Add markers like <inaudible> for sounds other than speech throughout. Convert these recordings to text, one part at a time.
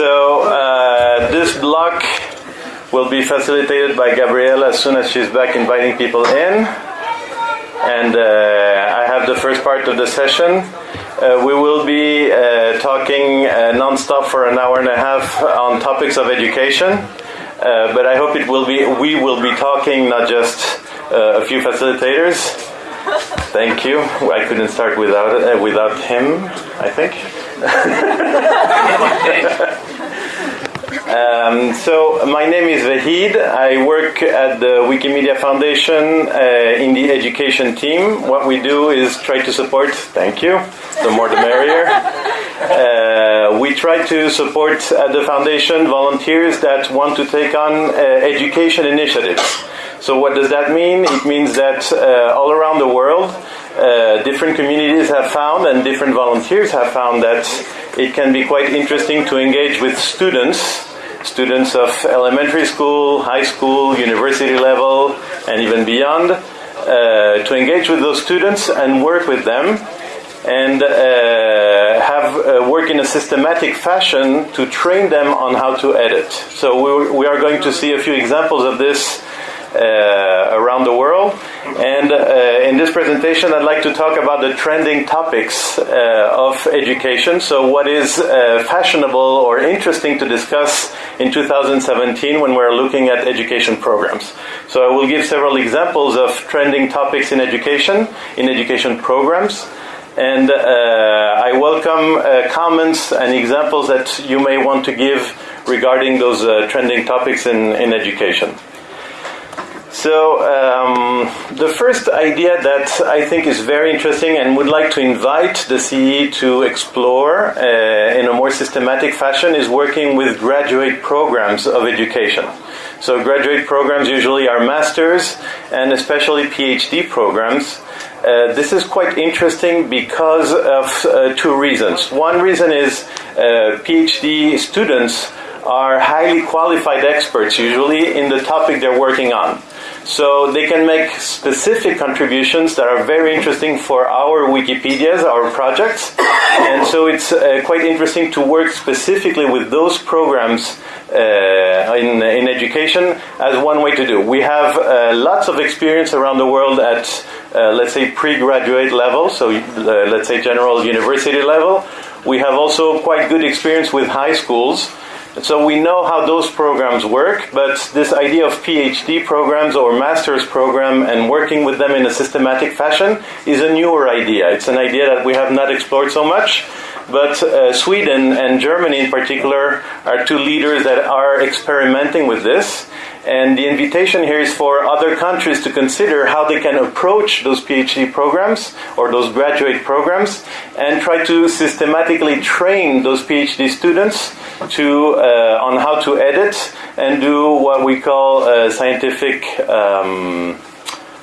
So uh, this block will be facilitated by Gabrielle as soon as she's back inviting people in. And uh, I have the first part of the session. Uh, we will be uh, talking uh, non-stop for an hour and a half on topics of education. Uh, but I hope it will be we will be talking, not just uh, a few facilitators. Thank you. I couldn't start without uh, without him. I think. <laughs> Um, so my name is Vahid. I work at the Wikimedia Foundation uh, in the education team. What we do is try to support. Thank you. The more the merrier. <laughs> Uh, we try to support at the foundation volunteers that want to take on uh, education initiatives. So what does that mean? It means that uh, all around the world, uh, different communities have found and different volunteers have found that it can be quite interesting to engage with students students of elementary school, high school, university level, and even beyond, uh, to engage with those students and work with them and uh, have uh, work in a systematic fashion to train them on how to edit. So we, we are going to see a few examples of this uh, around the world. And uh, in this presentation, I'd like to talk about the trending topics uh, of education. So, what is uh, fashionable or interesting to discuss in 2017 when we're looking at education programs? So, I will give several examples of trending topics in education, in education programs. And uh, I welcome uh, comments and examples that you may want to give regarding those trending topics in, in education. So, um, the first idea that I think is very interesting and would like to invite the CE to explore uh, in a more systematic fashion is working with graduate programs of education. So, graduate programs usually are masters and especially PhD programs. Uh, this is quite interesting because of uh, two reasons. One reason is uh, PhD students are highly qualified experts usually in the topic they're working on. So they can make specific contributions that are very interesting for our Wikipedias, our projects. And so it's uh, quite interesting to work specifically with those programs uh, in, in education as one way to do. We have uh, lots of experience around the world at, uh, let's say, pre-graduate level, so uh, let's say general university level. We have also quite good experience with high schools. And so we know how those programs work, but this idea of PhD programs or master's program and working with them in a systematic fashion is a newer idea. It's an idea that we have not explored so much, but uh, Sweden and Germany in particular are two leaders that are experimenting with this. And the invitation here is for other countries to consider how they can approach those PhD programs or those graduate programs and try to systematically train those PhD students to uh, on how to edit and do what we call uh, scientific um,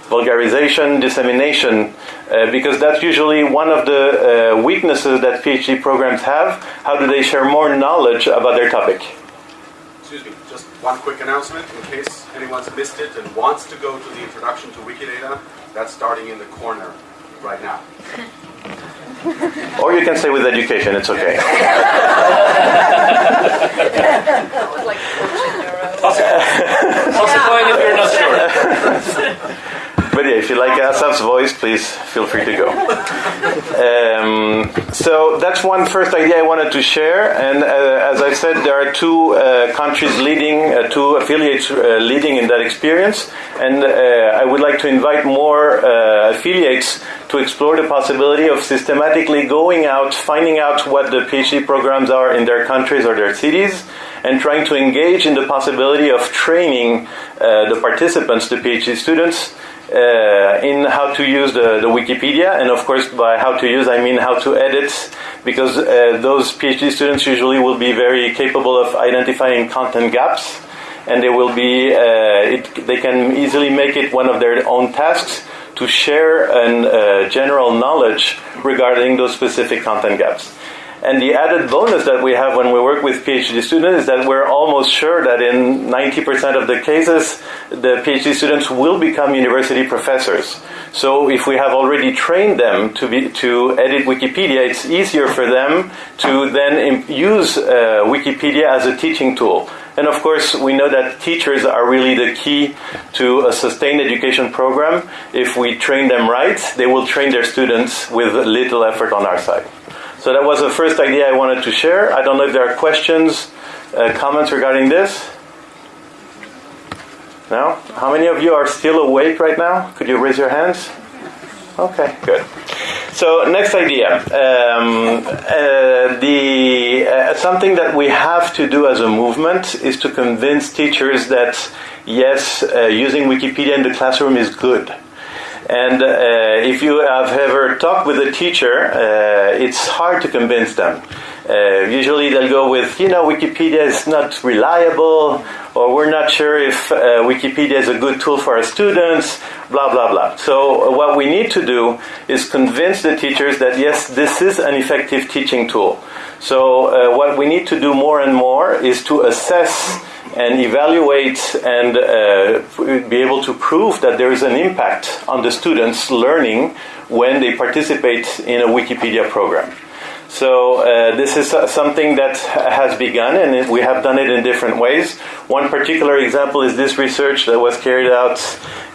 vulgarization, dissemination, uh, because that's usually one of the uh, weaknesses that PhD programs have. How do they share more knowledge about their topic? Excuse me, just one quick announcement in case anyone's missed it and wants to go to the introduction to Wikidata. That's starting in the corner right now. Or you can stay with education, it's okay. Toss a coin if you're not sure. <laughs> But yeah, if you like Asaf's voice, please feel free to go. Um, so that's one first idea I wanted to share. And uh, as I said, there are two uh, countries leading, uh, two affiliates uh, leading in that experience. And uh, I would like to invite more uh, affiliates to explore the possibility of systematically going out, finding out what the PhD programs are in their countries or their cities, and trying to engage in the possibility of training the participants, the PhD students, uh, in how to use the, the, Wikipedia, and of course, by how to use, I mean how to edit, because uh, those PhD students usually will be very capable of identifying content gaps, and they will be, uh, it, they can easily make it one of their own tasks to share an uh, general knowledge regarding those specific content gaps. And the added bonus that we have when we work with PhD students is that we're almost sure that in 90% of the cases, the PhD students will become university professors. So if we have already trained them to be to edit Wikipedia, it's easier for them to then use uh, Wikipedia as a teaching tool. And of course, we know that teachers are really the key to a sustained education program. If we train them right, they will train their students with little effort on our side. So that was the first idea I wanted to share. I don't know if there are questions, uh, comments regarding this. No? How many of you are still awake right now? Could you raise your hands? Okay, good. So next idea, um, uh, the uh, something that we have to do as a movement is to convince teachers that yes, uh, using Wikipedia in the classroom is good. And uh, if you have ever talked with a teacher, uh, it's hard to convince them. Uh, usually they'll go with, you know, Wikipedia is not reliable, or we're not sure if uh, Wikipedia is a good tool for our students, blah, blah, blah. So, uh, what we need to do is convince the teachers that yes, this is an effective teaching tool. So, uh, what we need to do more and more is to assess and evaluate and uh, be able to prove that there is an impact on the students' learning when they participate in a Wikipedia program. So uh, this is something that has begun, and we have done it in different ways. One particular example is this research that was carried out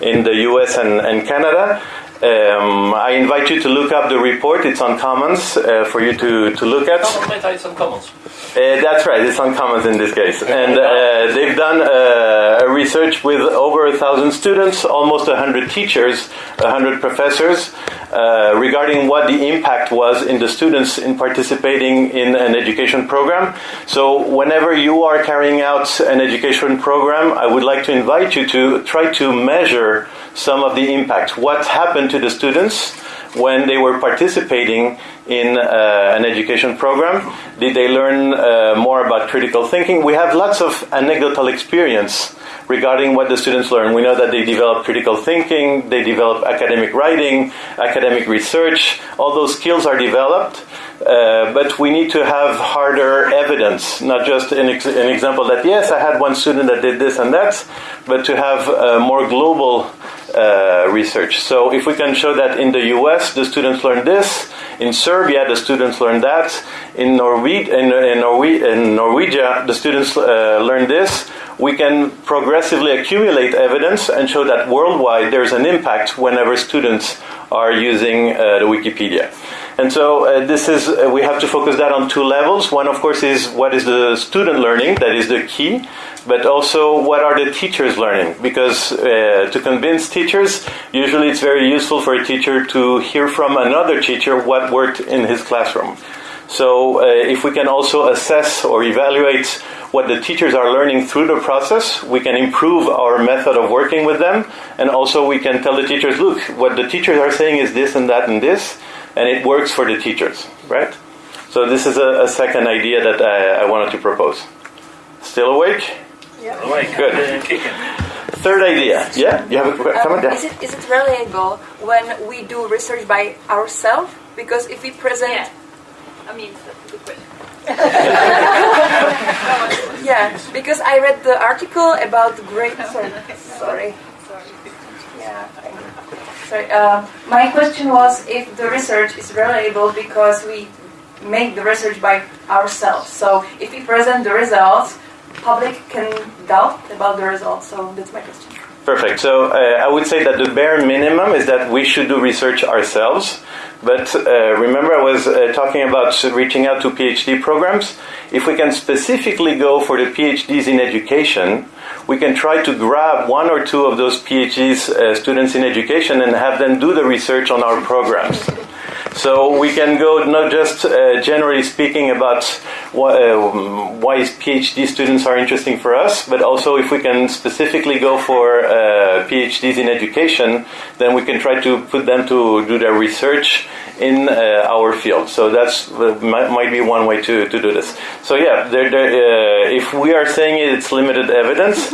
in the U.S. and, and Canada. Um, I invite you to look up the report. It's on Commons uh, for you to, to look at. It's on Commons. Uh, that's right. It's on Commons in this case, and uh, they've done uh, a research with over a thousand students, almost a hundred teachers, a hundred professors, uh, regarding what the impact was in the students in participating in an education program. So, whenever you are carrying out an education program, I would like to invite you to try to measure some of the impact. What happened to the students when they were participating in uh, an education program? Did they learn uh, more about critical thinking? We have lots of anecdotal experience regarding what the students learn. We know that they develop critical thinking, they develop academic writing, academic research. All those skills are developed. Uh, but we need to have harder evidence, not just an, ex- an, example that, yes, I had one student that did this and that, but to have uh, more global uh, research. So if we can show that in the US, the students learn this, in Serbia, the students learn that, in, Norwe- in, in, Norwe- in Norwegia, the students uh, learn this, we can progressively accumulate evidence and show that worldwide there's an impact whenever students are using uh, the Wikipedia. And so uh, this is uh, we have to focus that on two levels. One, of course, is what is the student learning that is the key, but also what are the teachers learning? Because uh, to convince teachers, usually it's very useful for a teacher to hear from another teacher what worked in his classroom. So uh, if we can also assess or evaluate what the teachers are learning through the process, we can improve our method of working with them, and also we can tell the teachers, look, what the teachers are saying is this and that and this and it works for the teachers, right? So this is a, a second idea that I, I, wanted to propose. Still awake? Yeah. Awake. Good. Third idea. Yeah, you have a um, comment? Yeah. Is it is it reliable when we do research by ourselves? Because if we present, yeah. I mean, that's a good question. <laughs> yeah, because I read the article about great. Sorry. Sorry. sorry. Yeah. Sorry. Uh, my question was if the research is reliable because we make the research by ourselves. So if we present the results, public can doubt about the results. So that's my question. Perfect. So uh, I would say that the bare minimum is that we should do research ourselves. But uh, remember, I was uh, talking about reaching out to PhD programs. If we can specifically go for the PhDs in education, we can try to grab one or two of those PhDs uh, students in education and have them do the research on our programs. So we can go not just uh, generally speaking about why, uh, why PhD students are interesting for us, but also if we can specifically go for uh, PhDs in education, then we can try to put them to do their research in uh, our field. So that's uh, might, be one way to, to do this. So yeah, uh, if we are saying it, it's limited evidence,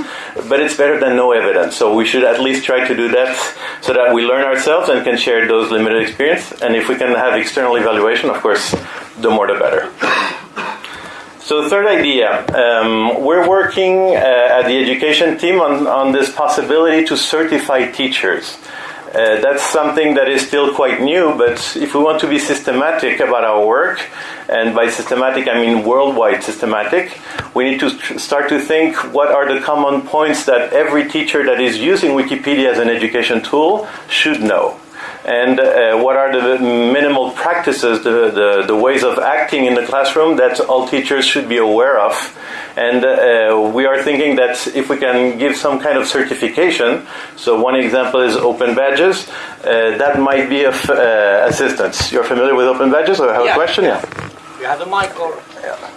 but it's better than no evidence. So we should at least try to do that so that we learn ourselves and can share those limited experience. And if we can have external evaluation, of course, the more the better. So, third idea, um, we're working uh, at the education team on, on this possibility to certify teachers. Uh, that's something that is still quite new, but if we want to be systematic about our work, and by systematic I mean worldwide systematic, we need to start to think what are the common points that every teacher that is using Wikipedia as an education tool should know and uh, what are the minimal practices, the, the, the, ways of acting in the classroom that all teachers should be aware of. And uh, we are thinking that if we can give some kind of certification, so one example is open badges, uh, that might be of uh, assistance. You're familiar with open badges or have yeah. a question? Yeah. You have the mic or? Yeah.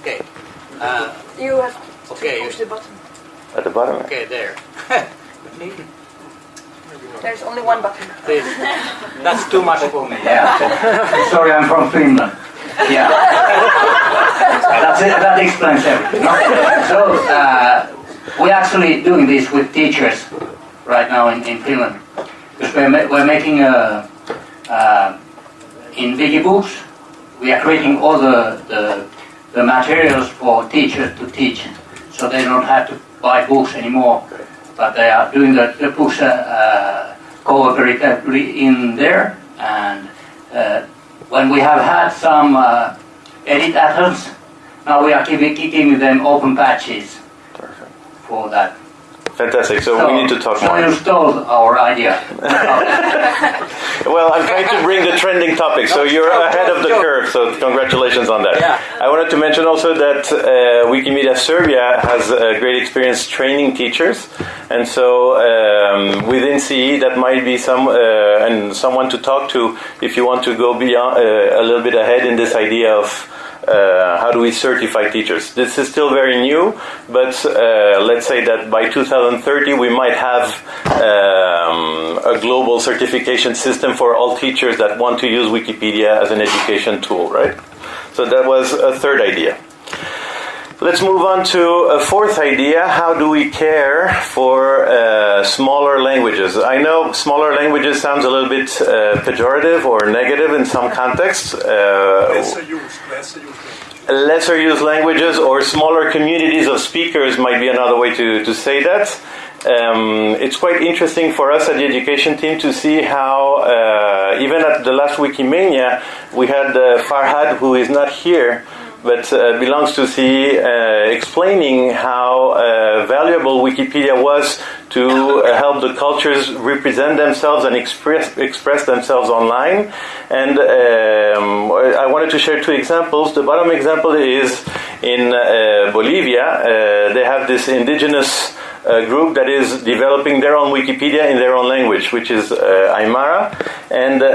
Okay. Uh, you have okay. to push the button. At the bottom? Okay, there. <laughs> There's only one button. That's too much for me. Yeah. <laughs> Sorry, I'm from Finland. Yeah. <laughs> That's it, that explains everything. <laughs> So, uh, we're actually doing this with teachers right now in, in Finland. Because we're, ma- we're making a, uh, in Wikibooks, we are creating all the, the, the materials for teachers to teach. So they don't have to buy books anymore but they are doing the, the books uh, cooperatively in there. And uh, when we have had some uh, edit attempts, now we are giving, giving them open badges for that. Fantastic. So, we need to talk so more. you stole our idea. <laughs> Well, I'm trying to bring the trending topic, so you're ahead of the curve. So congratulations on that. Yeah. I wanted to mention also that uh, Wikimedia Serbia has a great experience training teachers, and so um, within CE that might be some uh, and someone to talk to if you want to go beyond uh, a little bit ahead in this idea of. Uh, how do we certify teachers? This is still very new, but uh, let's say that by 2030 we might have um, a global certification system for all teachers that want to use Wikipedia as an education tool, right? So that was a third idea. Let's move on to a fourth idea. How do we care for uh, smaller languages? I know smaller languages sounds a little bit uh, pejorative or negative in some contexts. Uh, Lesser used, lesser used lesser used languages or smaller communities of speakers might be another way to, to say that. Um, it's quite interesting for us at the education team to see how, uh, even at the last Wikimania, we had uh, Farhad, who is not here, but uh, belongs to the uh, explaining how uh, valuable Wikipedia was to uh, help the cultures represent themselves and express express themselves online. And um, I wanted to share two examples. The bottom example is in uh, Bolivia. Uh, they have this indigenous uh, group that is developing their own Wikipedia in their own language, which is uh, Aymara. And uh,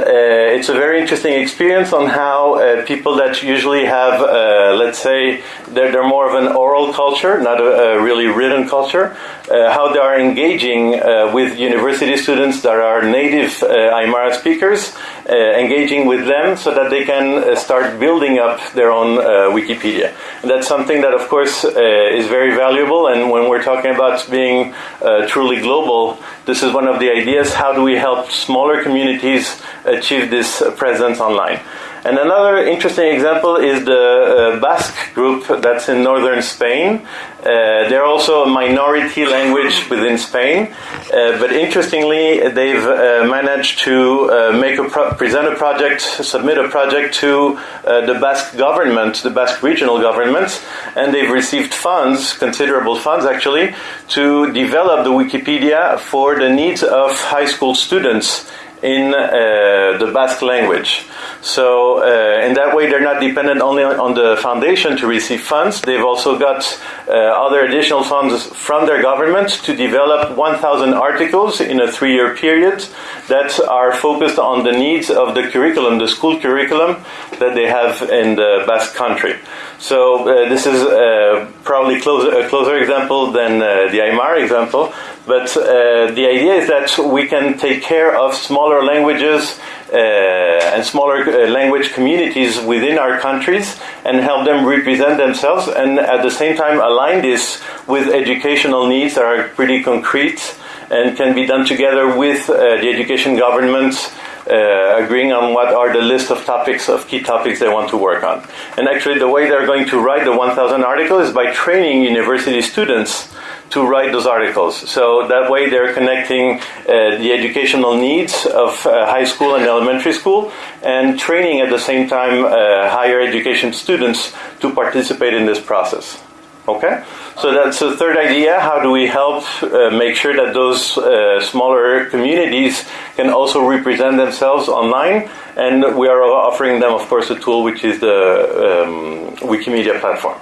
it's a very interesting experience on how uh, people that usually have, uh, let's say, they're, they're more of an oral culture, not a, a really written culture, uh, how they are engaging with university students that are native Aymara speakers, engaging with them so that they can start building up their own Wikipedia. And that's something that, of course, is very valuable. And when we're talking about being uh, truly global, this is one of the ideas. How do we help smaller communities achieve this presence online? And another interesting example is the uh, Basque group that's in northern Spain. Uh, they're also a minority language within Spain, uh, but interestingly, they've uh, managed to uh, make a present a project, submit a project to uh, the Basque government, the Basque regional government, and they've received funds, considerable funds actually, to develop the Wikipedia for the needs of high school students in uh, the Basque language. So, uh, in that way, they're not dependent only on, the foundation to receive funds. They've also got uh, other additional funds from their government to develop 1,000 articles in a three year period that are focused on the needs of the curriculum, the school curriculum that they have in the Basque country. So, uh, this is uh, probably closer, a closer example than uh, the Aymara example. But the idea is that we can take care of smaller languages uh, and smaller uh, language communities within our countries and help them represent themselves and at the same time align this with educational needs that are pretty concrete and can be done together with uh, the education governments uh, agreeing on what are the list of topics of key topics they want to work on. And actually, the way they're going to write the 1,000 articles is by training university students to write those articles. So that way, they're connecting uh, the educational needs of uh, high school and elementary school, and training at the same time uh, higher education students to participate in this process. Okay, so that's the third idea. How do we help uh, make sure that those uh, smaller communities can also represent themselves online? And we are offering them, of course, a tool which is the um, Wikimedia platform.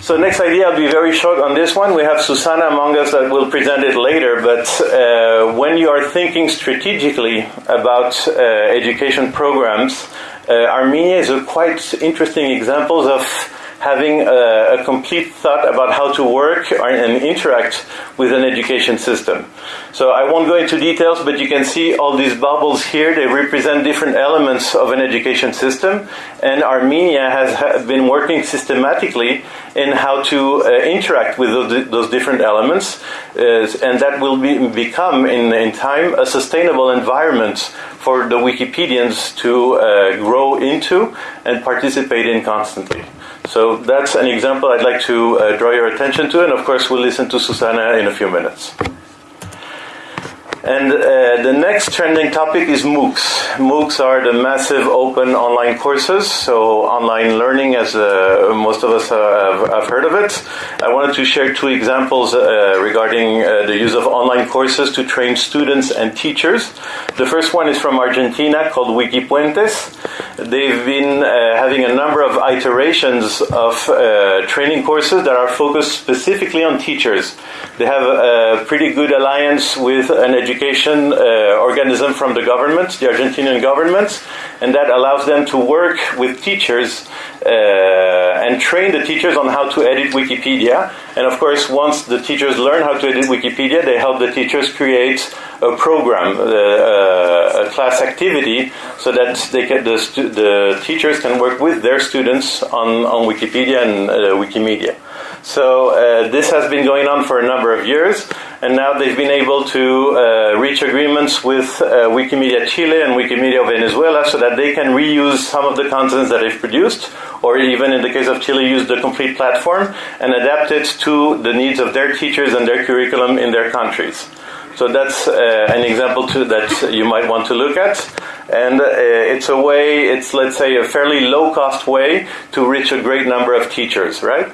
So next idea, I'll be very short on this one. We have Susanna among us that will present it later. But uh, when you are thinking strategically about uh, education programs, uh, Armenia is a quite interesting example of having a, a, complete thought about how to work and interact with an education system. So I won't go into details, but you can see all these bubbles here. They represent different elements of an education system. And Armenia has been working systematically in how to uh, interact with those, those different elements. Uh, and that will be, become, in, in time, a sustainable environment for the Wikipedians to uh, grow into and participate in constantly. So that's an example I'd like to uh, draw your attention to, and of course, we'll listen to Susanna in a few minutes. And uh, the next trending topic is MOOCs. MOOCs are the massive open online courses, so online learning, as uh, most of us have, have, heard of it. I wanted to share two examples uh, regarding uh, the use of online courses to train students and teachers. The first one is from Argentina called Wikipuentes. They've been uh, having a number of iterations of uh, training courses that are focused specifically on teachers. They have a pretty good alliance with an education uh, organism from the government, the Argentinian government, and that allows them to work with teachers uh, and train the teachers on how to edit Wikipedia. And of course, once the teachers learn how to edit Wikipedia, they help the teachers create a program, uh, uh a class activity, so that they can, the, the teachers can work with their students on, on Wikipedia and uh, Wikimedia. So uh, this has been going on for a number of years, and now they've been able to uh, reach agreements with uh, Wikimedia Chile and Wikimedia Venezuela so that they can reuse some of the contents that they've produced, or even in the case of Chile, use the complete platform and adapt it to the needs of their teachers and their curriculum in their countries. So that's uh, an example too that you might want to look at. And uh, it's a way, it's let's say a fairly low cost way to reach a great number of teachers, right?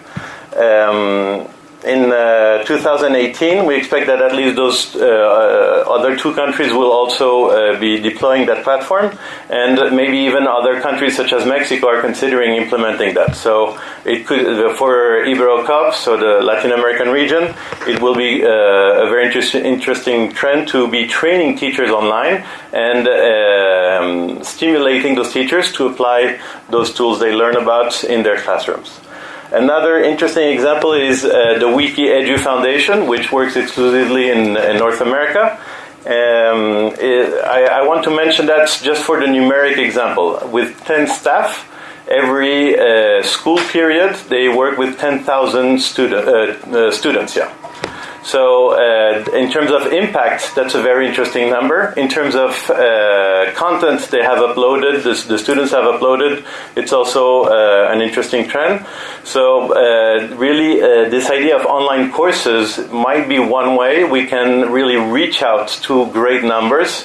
Um, in uh, 2018, we expect that at least those uh, uh, other two countries will also uh, be deploying that platform, and maybe even other countries such as Mexico are considering implementing that. So it could uh, for Iberocoop, so the Latin American region, it will be uh, a very inter- interesting trend to be training teachers online and um, stimulating those teachers to apply those tools they learn about in their classrooms. Another interesting example is uh, the Wiki Edu Foundation, which works exclusively in, in North America. Um, it, I, I, want to mention that just for the numeric example. With 10 staff, every uh, school period, they work with 10,000 student, uh, uh, students. Yeah. So, uh, in terms of impact, that's a very interesting number. In terms of uh, content they have uploaded, the, the, students have uploaded, it's also uh, an interesting trend. So, uh, really, uh, this idea of online courses might be one way we can really reach out to great numbers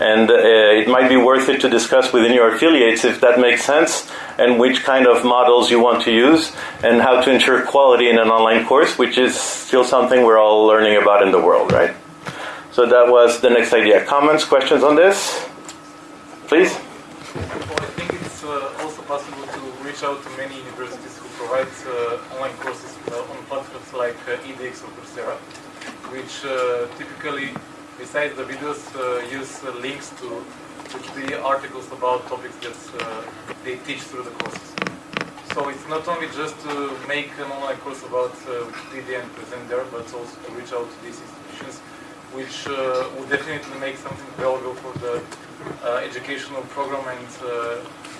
and uh, it might be worth it to discuss within your affiliates if that makes sense and which kind of models you want to use and how to ensure quality in an online course, which is still something we're all learning about in the world, right? So that was the next idea. Comments, questions on this? Please? Well, I think it's uh, also possible to reach out to many universities who provide uh, online courses on platforms like uh, edX or Coursera, which uh, typically besides the videos, uh, use uh, links to, to the articles about topics that uh, they teach through the courses. So it's not only just to make an online course about Wikipedia and present there, but also to reach out to these institutions, which would definitely make something valuable for the educational program and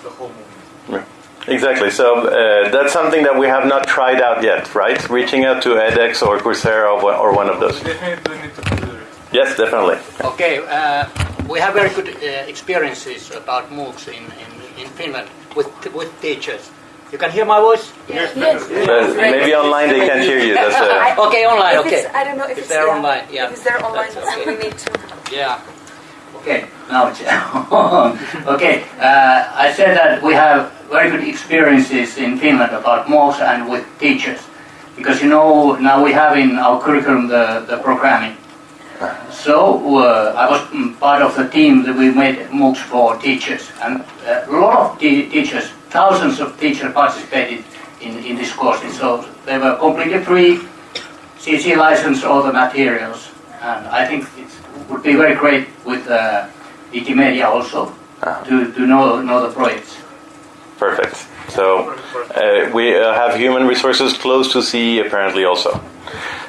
the whole movement. Yeah. Exactly. So uh, that's something that we have not tried out yet, right? Reaching out to edX or Coursera or one of those. We definitely need to. Yes, definitely. Okay, uh, we have very good uh, experiences about MOOCs in, in, in Finland with, with teachers. You can hear my voice? Yes. But maybe online they can't hear you. That's uh, <laughs> Okay, online, okay. it's, I don't know if, If it's they're yeah, online, yeah. If it's there online, That's okay. we need to. Yeah. Okay, now it's <laughs> okay, uh, I said that we have very good experiences in Finland about MOOCs and with teachers. Because you know, now we have in our curriculum the, the programming. So uh, I was part of the team that we made MOOCs for teachers. And uh, a lot of te- teachers, thousands of teachers participated in, in these courses. So they were completely free, CC license all the materials. And I think it would be very great with uh, Wikimedia also to, to know, know the projects. perfect. So uh, we uh, have human resources close to CE apparently also.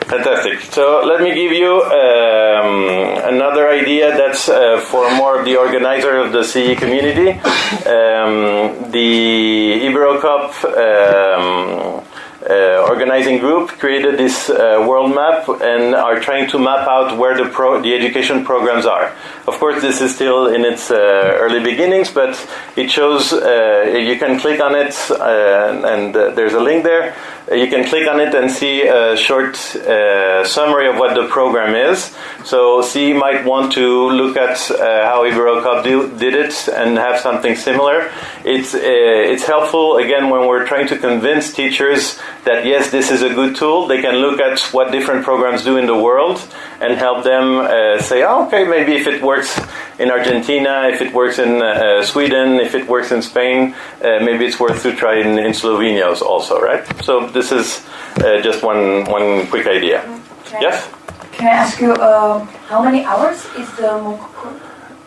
Fantastic. So let me give you um, another idea that's uh, for more of the organizer of the CE community. Um, the Iberocoop um, uh, organizing group created this uh, world map and are trying to map out where the pro- the education programs are. Of course, this is still in its uh, early beginnings, but it shows uh, you can click on it, uh, and uh, there's a link there. Uh, You can click on it and see a short uh, summary of what the program is. So, C might want to look at uh, how Iberocoop do, did it and have something similar. It's uh, it's helpful again when we're trying to convince teachers that yes, this is a good tool. They can look at what different programs do in the world and help them uh, say, oh, okay, maybe if it works in Argentina, if it works in uh, Sweden, if it works in Spain, maybe it's worth to try in, in Slovenia also, right? So this is uh, just one one quick idea. Can I- Yes. Can I ask you uh, how many hours is the MOOC?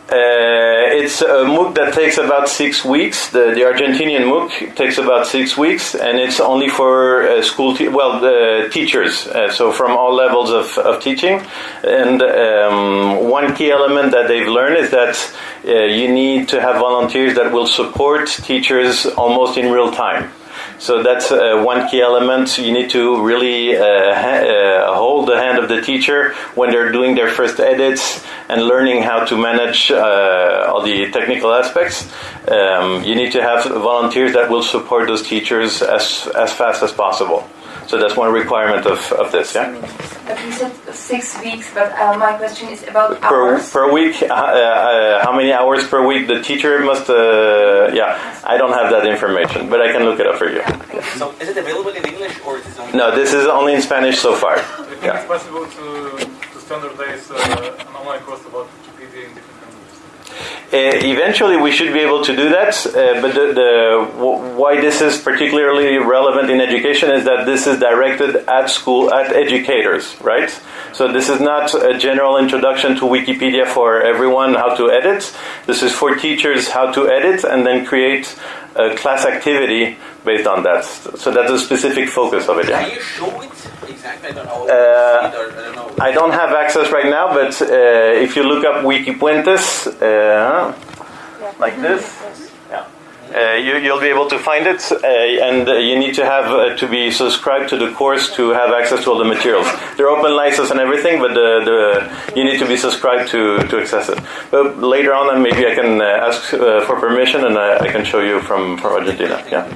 Uh, it's a MOOC that takes about six weeks. The, the Argentinian MOOC takes about six weeks, and it's only for uh, school, te- well, the teachers, uh, so from all levels of, of teaching. And um, one key element that they've learned is that uh, you need to have volunteers that will support teachers almost in real time. So that's uh, one key element. You need to really uh, ha- uh, hold the hand of the teacher when they're doing their first edits and learning how to manage uh, all the technical aspects. Um, you need to have volunteers that will support those teachers as, as fast as possible. So that's one requirement of, of this, yeah? But you said six weeks, but uh, my question is about Per, hours. per week, uh, uh, many hours per week the teacher must, uh, yeah, I don't have that information, but I can look it up for you. So is it available in English or is it only? No, this is only in Spanish so far. I think Yeah. it's possible to, to standardize uh, an online course about Wikipedia in different languages. Eventually, we should be able to do that, uh, but the, the why this is particularly relevant in education is that this is directed at school at educators, right? So this is not a general introduction to Wikipedia for everyone how to edit. This is for teachers how to edit and then create a class activity based on that. So that's a specific focus of it. Yeah? Can you show it exactly? I don't know. Uh, or I don't know. I don't have access right now, but uh, if you look up Wikipuentes, uh, like this, yeah. Uh, you, you'll be able to find it, uh, and uh, you need to have uh, to be subscribed to the course to have access to all the materials. They're open license and everything, but the, the you need to be subscribed to, to access it. But later on, uh, maybe I can uh, ask uh, for permission, and I, I can show you from, from Argentina. Yeah.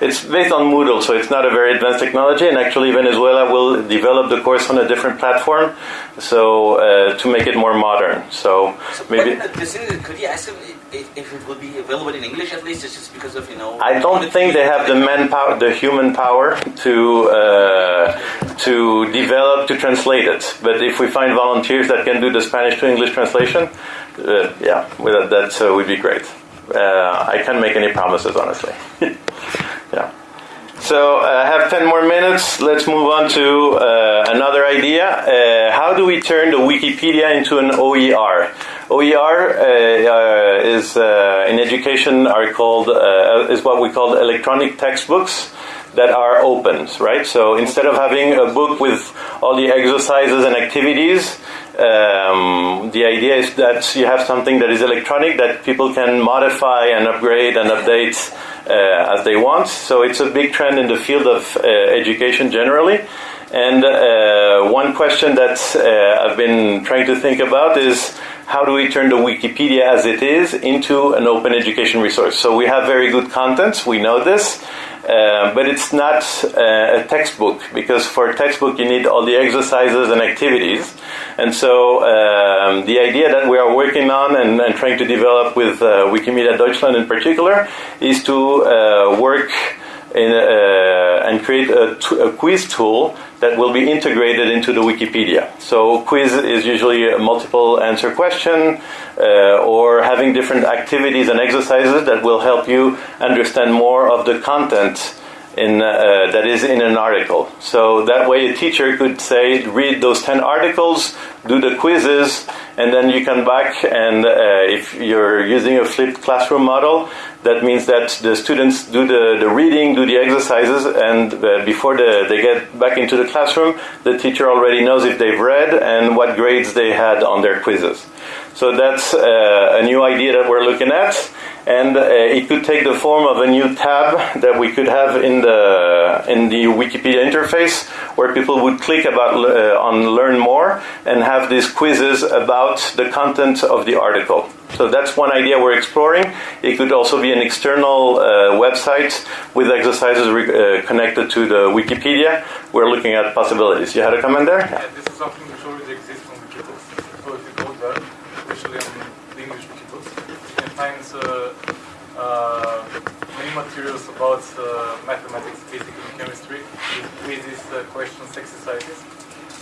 It's based on Moodle, so it's not a very advanced technology. And actually, Venezuela will develop the course on a different platform, so uh, to make it more modern. So maybe but, uh, could you ask them if, if it will be available in English at least? It's just because of you know. I don't think they have the manpower, the human power to uh, to develop to translate it. But if we find volunteers that can do the Spanish to English translation, uh, yeah, that uh, would be great. Uh, I can't make any promises, honestly. <laughs> yeah. So uh, I have 10 more minutes. Let's move on to uh, another idea. Uh, how do we turn the Wikipedia into an OER? OER uh, uh, is uh, in education are called uh, is what we call electronic textbooks that are open, right? So instead of having a book with all the exercises and activities, um, the idea is that you have something that is electronic that people can modify and upgrade and update uh, as they want. So it's a big trend in the field of uh, education generally. And uh, one question that uh, I've been trying to think about is how do we turn the Wikipedia as it is into an open education resource. So we have very good contents, we know this, uh, but it's not uh, a textbook because for a textbook you need all the exercises and activities. And so um, the idea that we are working on and, and trying to develop with uh, Wikimedia Deutschland in particular is to uh, work in, uh, and create a, quiz tool that will be integrated into the Wikipedia. So quiz is usually a multiple answer question uh, or having different activities and exercises that will help you understand more of the content in, uh, that is in an article. So that way a teacher could say, read those 10 articles, do the quizzes, and then you come back and uh, if you're using a flipped classroom model, that means that the students do the, the reading, do the exercises, and uh, before the, they get back into the classroom, the teacher already knows if they've read and what grades they had on their quizzes. So that's uh, a new idea that we're looking at, and uh, it could take the form of a new tab that we could have in the in the Wikipedia interface, where people would click about uh, on learn more and have these quizzes about the content of the article. So that's one idea we're exploring. It could also be an external uh, website with exercises uh, connected to the Wikipedia. We're looking at possibilities. You had a comment there? Yeah, this is something which already exists on Wikibooks. So if you go there, especially on the English Wikibooks, you can find many materials about uh, mathematics, physics, and chemistry, with quizzes, uh, questions, exercises.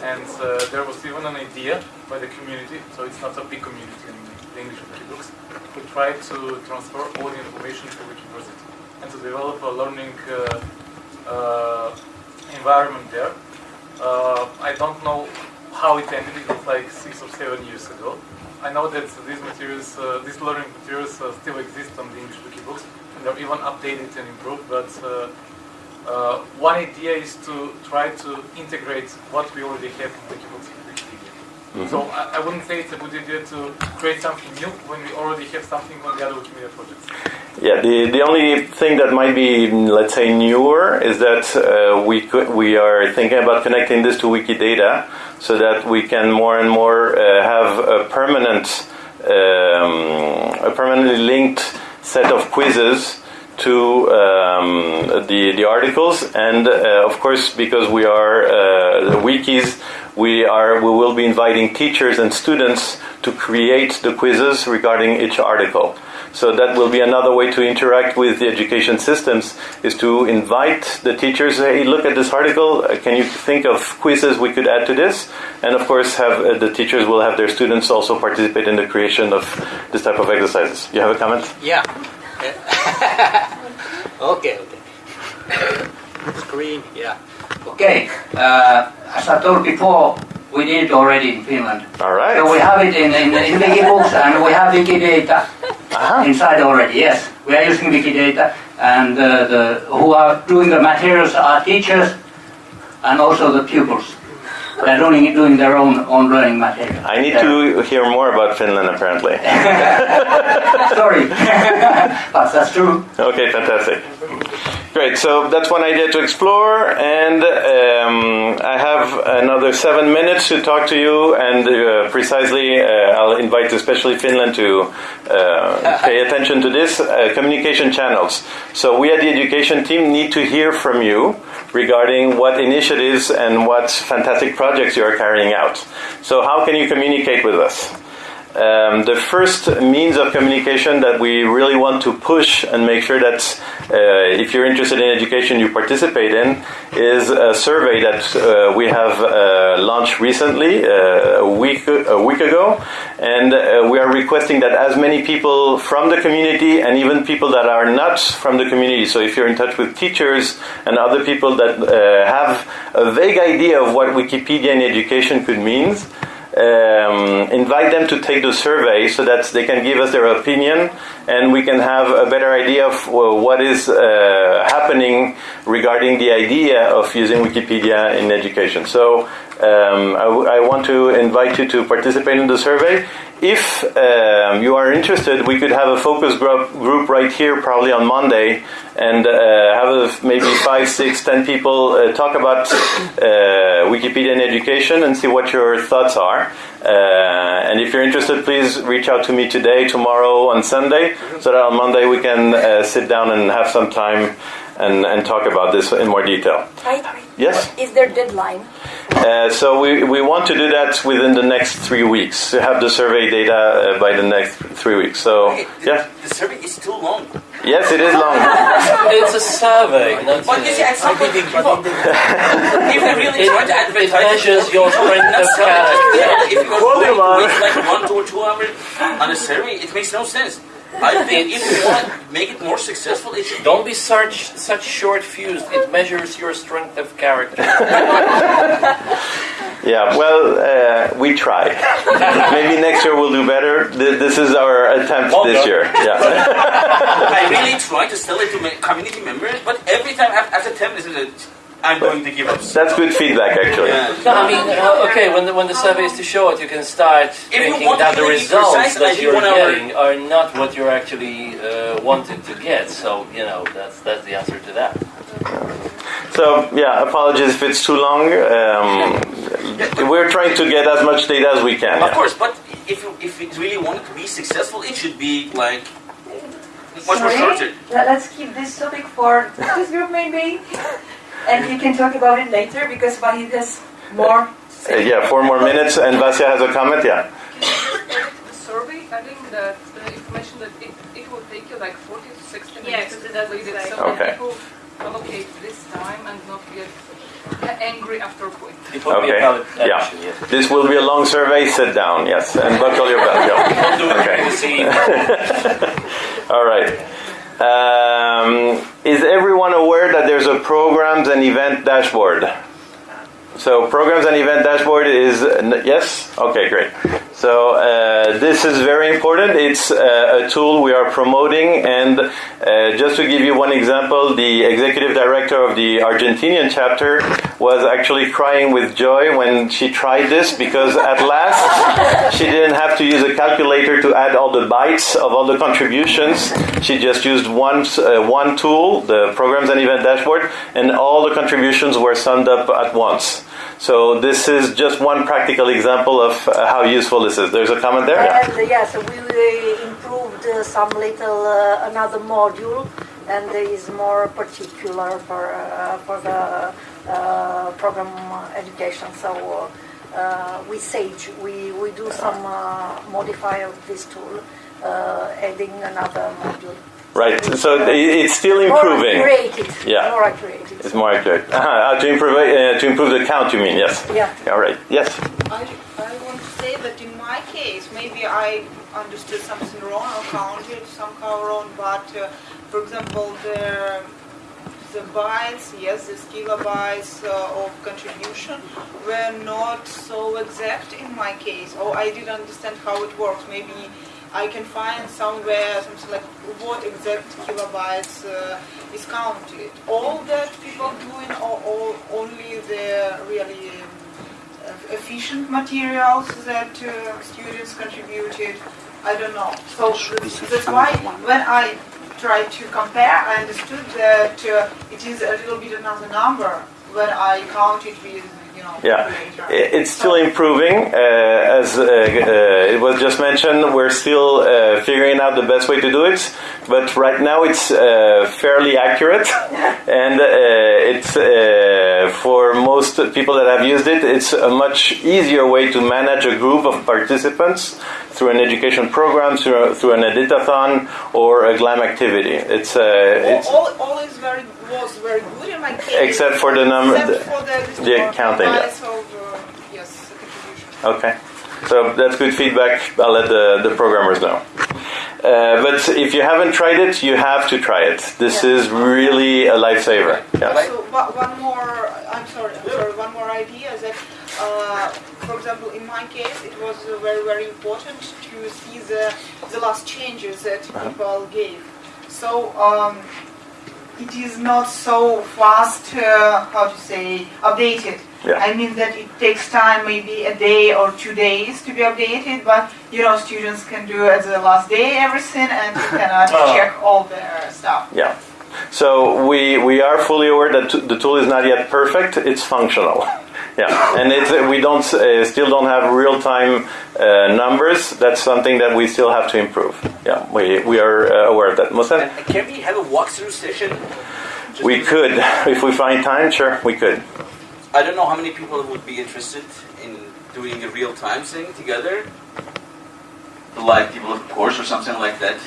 And uh, there was even an idea by the community, so it's not a big community in the English Wikibooks, to try to transfer all the information to Wikiversity and to develop a learning environment there. Uh, I don't know how it ended. It was like six or seven years ago. I know that these materials, uh, these learning materials, uh, still exist on the English Wikibooks, and they're even updated and improved. But uh, one idea is to try to integrate what we already have in Wikibooks Wikipedia. So I, I wouldn't say it's a good idea to create something new when we already have something on the other Wikimedia projects. Yeah, the, the only thing that might be, let's say, newer is that uh, we could, we are thinking about connecting this to Wikidata so that we can more and more uh, have a permanent, um, a permanently linked set of quizzes to um, the the articles, and uh, of course, because we are uh, wikis, we are we will be inviting teachers and students to create the quizzes regarding each article. So that will be another way to interact with the education systems is to invite the teachers. Hey, look at this article. Uh, Can you think of quizzes we could add to this? And of course, have uh, the teachers will have their students also participate in the creation of this type of exercises. You have a comment? Yeah. <laughs> okay, okay. Screen, yeah. Okay, uh, as I told before, we did it already in Finland. All right. So we have it in, in, in Wikibooks and we have Wikidata Uh-huh. inside already, yes. We are using Wikidata and uh, the, who are doing the materials are teachers and also the pupils. They are doing, doing their own, own learning material. I need Yeah. to hear more about Finland, apparently. <laughs> Sorry, <laughs> but that's true. Okay, fantastic. Great. So that's one idea to explore, and um, I have another seven minutes to talk to you. And uh, precisely, uh, I'll invite especially Finland to uh, <laughs> pay attention to this uh, communication channels. So we at the education team need to hear from you regarding what initiatives and what fantastic projects you are carrying out. So how can you communicate with us? Um, the first means of communication that we really want to push and make sure that uh, if you're interested in education you participate in is a survey that uh, we have uh, launched recently uh, a week a week ago. And uh, we are requesting that as many people from the community and even people that are not from the community so if you're in touch with teachers and other people that uh, have a vague idea of what Wikipedia in education could mean um, invite them to take the survey so that they can give us their opinion and we can have a better idea of what is uh, happening regarding the idea of using Wikipedia in education. So um, I want to invite you to participate in the survey. If um, you are interested, we could have a focus group, group right here, probably on Monday, and uh, have a, maybe five, six, ten people uh, talk about uh, Wikipedia in education and see what your thoughts are. Uh, and if you're interested, please reach out to me today, tomorrow, on Sunday, so that on Monday we can uh, sit down and have some time and, and talk about this in more detail. Right. Yes? Is there deadline? Uh, so we, we want to do that within the next three weeks, to have the survey data uh, by the next three weeks. So, Okay, yeah. the survey is too long. Yes, it is long. <laughs> It's a survey, not But you see, at some point, if you really try to It advertise measures your strength of character. Yeah, if you go going to like one to two hours on a survey, it makes no sense. I think if you want to make it more successful, it Don't be such such short fused. It measures your strength of character. <laughs> Yeah, well, uh, we try. <laughs> Maybe next year we'll do better. Th- This is our attempt Well this done. year. <laughs> Yeah. I really try to sell it to my community members, but every time af- after 10 minutes, I'm going to give up. That's good feedback, actually. Yeah. No, I mean, okay, when the, when the survey is too short, you can start you thinking want that the results precise, that you're one hour- getting are not what you're actually uh, wanted to get. So, you know, that's that's the answer to that. So, yeah, apologies if it's too long. Um, we're trying to get as much data as we can. Of yeah. course, but if you, if it really wanted to be successful, it should be like much more shorter. Let's keep this topic for this group maybe, and we can talk about it later because Wahid has more. Uh, yeah, four more minutes, and Vasya has a comment. Yeah. the survey, adding that the information that it, it will take you like 40 to 60 Yeah, minutes because to complete it, so Okay. that people allocate this time and not get angry after quit. It would be a Okay. valid Yeah. yes. This will be a long survey. Sit down, yes, and buckle your belt. Go. Don't do it Okay. during the scene. All right. Um, is everyone aware that there's a programs and event dashboard? So programs and event dashboard is yes. Okay, great. So uh, this is very important. It's uh, a tool we are promoting, and uh, just to give you one example, the executive director of the Argentinian chapter was actually crying with joy when she tried this because at last <laughs> she didn't have to use a calculator to add all the bytes of all the contributions. She just used one uh, one tool, the programs and event dashboard, and all the contributions were summed up at once. So this is just one practical example of uh, how useful this is. There's a comment there. Yeah. Uh, yes, we improved uh, some little another module, and is more particular for for the program education. So uh, with Sage, we we do some uh, modify of this tool, uh, adding another module. Right. So it's still improving. More accurate. Yeah. More accurate. It's more accurate. <laughs> Uh, to improve uh, to improve the count, you mean? Yes. Yeah. All right. Yes. I, I want to say that in my case, maybe I understood something wrong or counted somehow wrong, but uh, for example, the the bytes, yes, the kilobytes uh, of contribution were not so exact in my case, or I didn't understand how it works. Maybe I can find somewhere something like what exact kilobytes uh, is counted. All that people doing, or all, only the really um, efficient materials that uh, students contributed. I don't know. So that's, why when I tried to compare, I understood that uh, it is a little bit another number when I count it with, Yeah, it's still improving. Uh, as uh, uh, it was just mentioned, we're still uh, figuring out the best way to do it. But right now, it's uh, fairly accurate, <laughs> and uh, it's uh, for most people that have used it, it's a much easier way to manage a group of participants through an education program, through, through an editathon, or a GLAM activity. It's, uh, it's all, all, all is very was very good in my case. Except for the number- for the, the counting, yeah. of, uh, yes, the. Okay. So that's good feedback. I'll let the, the programmers know. Uh, but if you haven't tried it, you have to try it. This is really a lifesaver. Yeah. So one one more, I'm sorry, I'm sorry, one more idea is that, uh, for example, in my case, it was very, very important to see the, the last changes that Uh-huh. people gave. So um, it is not so fast, uh, how to say, updated. Yeah. I mean that it takes time, maybe a day or two days to be updated, but you know, students can do at the last day everything and you cannot Oh. <laughs> check all their stuff. Yeah. So we we are fully aware that t- the tool is not yet perfect. It's functional. <laughs> Yeah, and it's, uh, we don't uh, still don't have real time uh, numbers. That's something that we still have to improve. Yeah, we, we are uh, aware of that. Mohsen? Can we have a walkthrough session? Just We could, <laughs> if we find time, sure, we could. I don't know how many people would be interested in doing a real time thing together. Like people of course or something like that.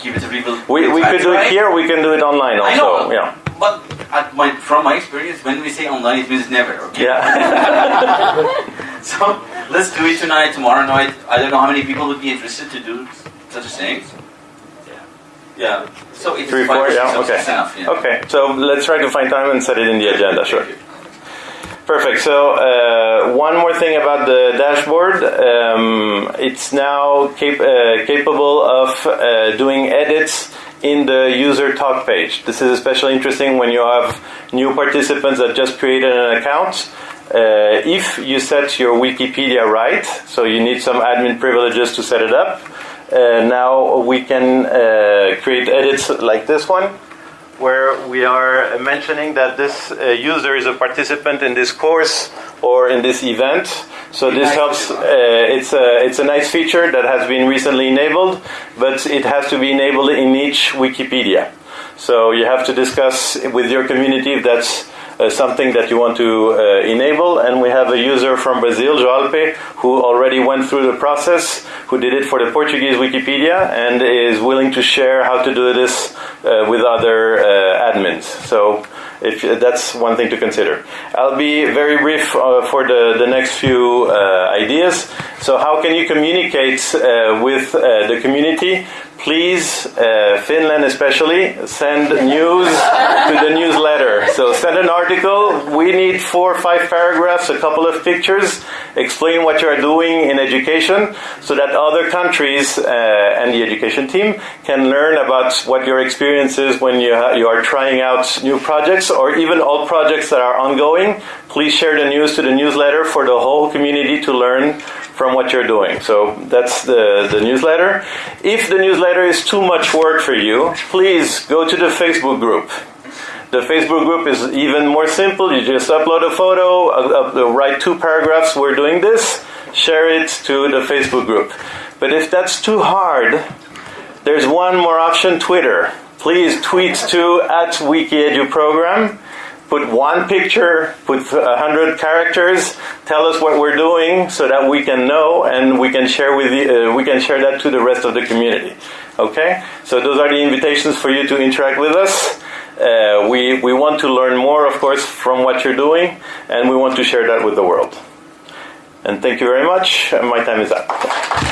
Give it a real. We, we could do it here, we can do it online also. Yeah. But at my, from my experience, when we say online, it means never. Okay. Yeah. <laughs> So let's do it tonight, tomorrow night. I don't know how many people would be interested to do such a thing. Yeah. So it's Three, four, yeah, okay. enough. Yeah. Okay, so let's try to find time and set it in the agenda, sure. Perfect. So uh, one more thing about the dashboard. Um, it's now cap- uh, capable of uh, doing edits in the user talk page. This is especially interesting when you have new participants that just created an account. Uh, if you set your Wikipedia right, so you need some admin privileges to set it up, uh, now we can uh, create edits like this one where we are mentioning that this uh, user is a participant in this course or in this event. So this helps. Uh, it's a it's a nice feature that has been recently enabled, but it has to be enabled in each Wikipedia. So you have to discuss with your community if that's uh, something that you want to uh, enable. And we have a user from Brazil, Joalpe, who already went through the process, who did it for the Portuguese Wikipedia, and is willing to share how to do this uh, with other uh, admins. So if that's one thing to consider. I'll be very brief uh, for the, the next few uh, ideas. So how can you communicate with the community? Please, uh, Finland especially, send news to the newsletter. So send an article. We need four or five paragraphs, a couple of pictures, explain what you are doing in education, so that other countries uh, and the education team can learn about what your experience is when you, you are trying out new projects or even old projects that are ongoing. Please share the news to the newsletter for the whole community to learn from what you're doing. So that's the, the newsletter. If the newsletter is too much work for you, please go to the Facebook group. The Facebook group is even more simple. You just upload a photo, write two paragraphs, we're doing this, share it to the Facebook group. But if that's too hard, there's one more option Twitter. Please tweet to at WikiEduProgram. Put one picture, put a hundred characters. Tell us what we're doing so that we can know and we can share with you, uh, we can share that to the rest of the community. Okay, so those are the invitations for you to interact with us. Uh, we we want to learn more, of course, from what you're doing, and we want to share that with the world. And thank you very much. My time is up.